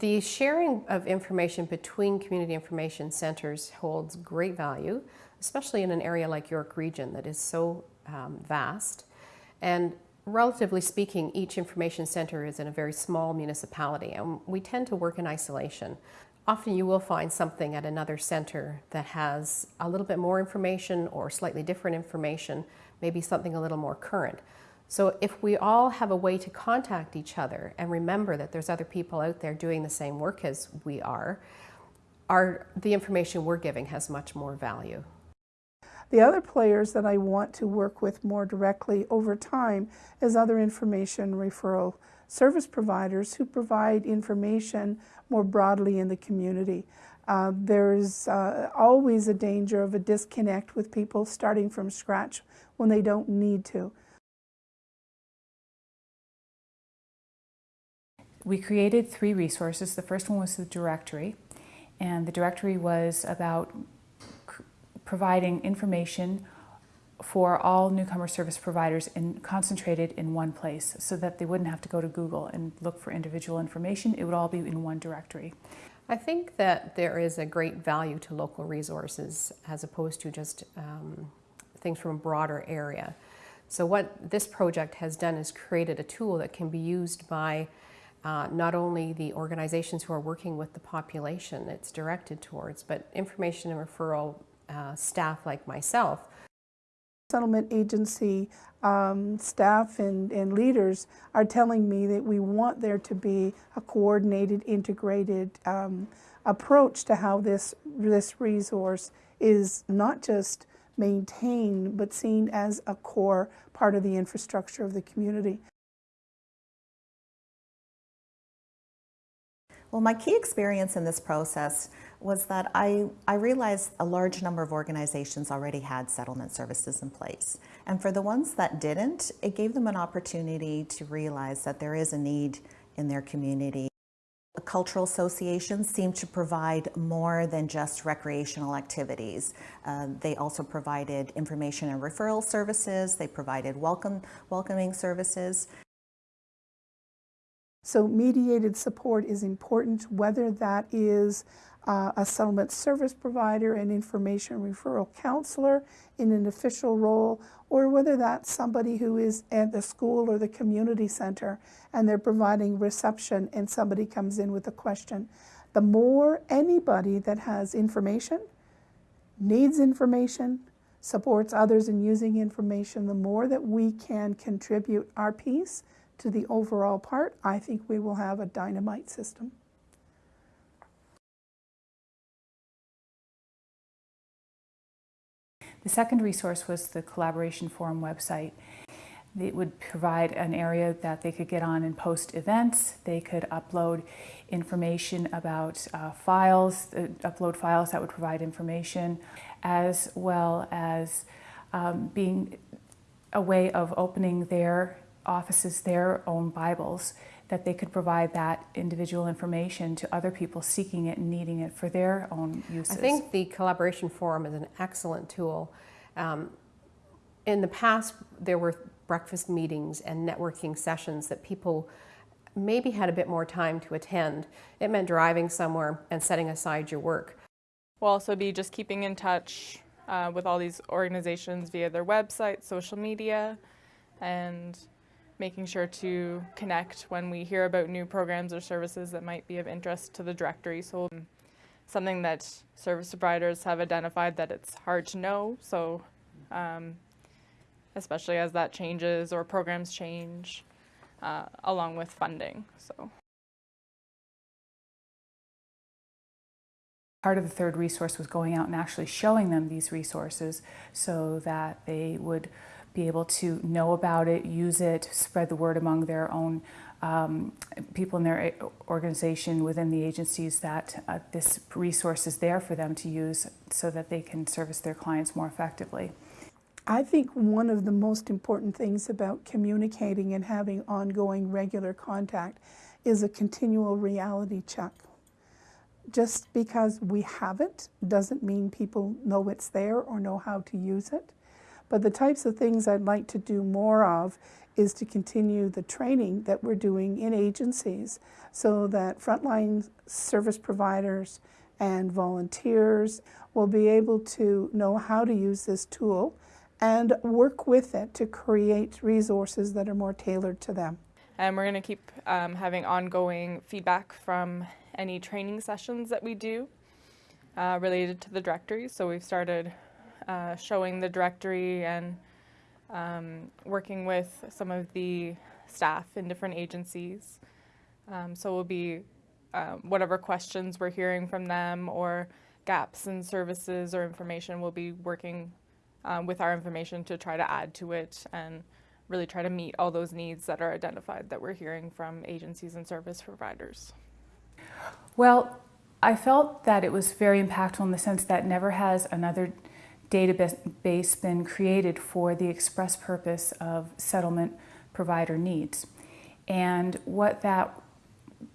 The sharing of information between community information centers holds great value, especially in an area like York Region that is so um, vast. And relatively speaking, each information center is in a very small municipality and we tend to work in isolation. Often you will find something at another center that has a little bit more information or slightly different information, maybe something a little more current. So if we all have a way to contact each other and remember that there's other people out there doing the same work as we are, our, the information we're giving has much more value. The other players that I want to work with more directly over time is other information referral service providers who provide information more broadly in the community. Uh, there's uh, always a danger of a disconnect with people starting from scratch when they don't need to. We created three resources. The first one was the directory, and the directory was about providing information for all newcomer service providers and concentrated in one place so that they wouldn't have to go to Google and look for individual information. It would all be in one directory. I think that there is a great value to local resources as opposed to just um, things from a broader area. So what this project has done is created a tool that can be used by uh, not only the organizations who are working with the population it's directed towards, but information and referral uh, staff like myself settlement agency um, staff and, and leaders are telling me that we want there to be a coordinated, integrated um, approach to how this, this resource is not just maintained, but seen as a core part of the infrastructure of the community. Well, my key experience in this process was that I, I realized a large number of organizations already had settlement services in place. And for the ones that didn't, it gave them an opportunity to realize that there is a need in their community. Cultural associations seem to provide more than just recreational activities. Uh, they also provided information and referral services. They provided welcome, welcoming services. So mediated support is important, whether that is uh, a settlement service provider, an information referral counselor in an official role, or whether that's somebody who is at the school or the community center and they're providing reception and somebody comes in with a question. The more anybody that has information, needs information, supports others in using information, the more that we can contribute our piece to the overall part, I think we will have a dynamite system. The second resource was the Collaboration Forum website. It would provide an area that they could get on and post events. They could upload information about uh, files, uh, upload files that would provide information, as well as um, being a way of opening their offices their own Bibles, that they could provide that individual information to other people seeking it and needing it for their own uses. I think the Collaboration Forum is an excellent tool. Um, in the past, there were breakfast meetings and networking sessions that people maybe had a bit more time to attend. It meant driving somewhere and setting aside your work. We'll also be just keeping in touch uh, with all these organizations via their website, social media, and making sure to connect when we hear about new programs or services that might be of interest to the directory. So something that service providers have identified that it's hard to know. So um, especially as that changes or programs change uh, along with funding. So. Part of the third resource was going out and actually showing them these resources so that they would be able to know about it, use it, spread the word among their own um, people in their organization within the agencies that uh, this resource is there for them to use so that they can service their clients more effectively. I think one of the most important things about communicating and having ongoing regular contact is a continual reality check. Just because we have it doesn't mean people know it's there or know how to use it. But the types of things I'd like to do more of is to continue the training that we're doing in agencies so that frontline service providers and volunteers will be able to know how to use this tool and work with it to create resources that are more tailored to them. And we're going to keep um, having ongoing feedback from any training sessions that we do uh, related to the directory. So we've started uh, showing the directory and um, working with some of the staff in different agencies. Um, so we'll be um, whatever questions we're hearing from them or gaps in services or information, we'll be working um, with our information to try to add to it and really try to meet all those needs that are identified that we're hearing from agencies and service providers. Well, I felt that it was very impactful in the sense that never has another database been created for the express purpose of settlement provider needs. And what that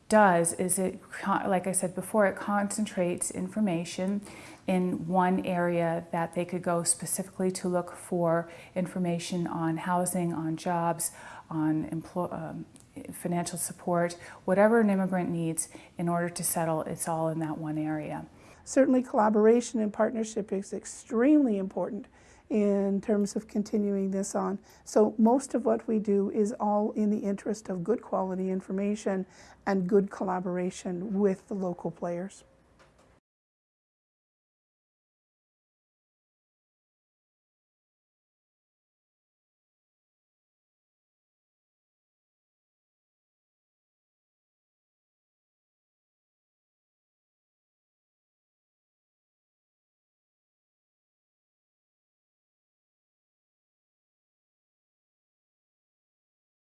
does is it, like I said before, it concentrates information in one area that they could go specifically to look for information on housing, on jobs, on um, financial support, whatever an immigrant needs in order to settle, it's all in that one area. Certainly collaboration and partnership is extremely important in terms of continuing this on. So most of what we do is all in the interest of good quality information and good collaboration with the local players.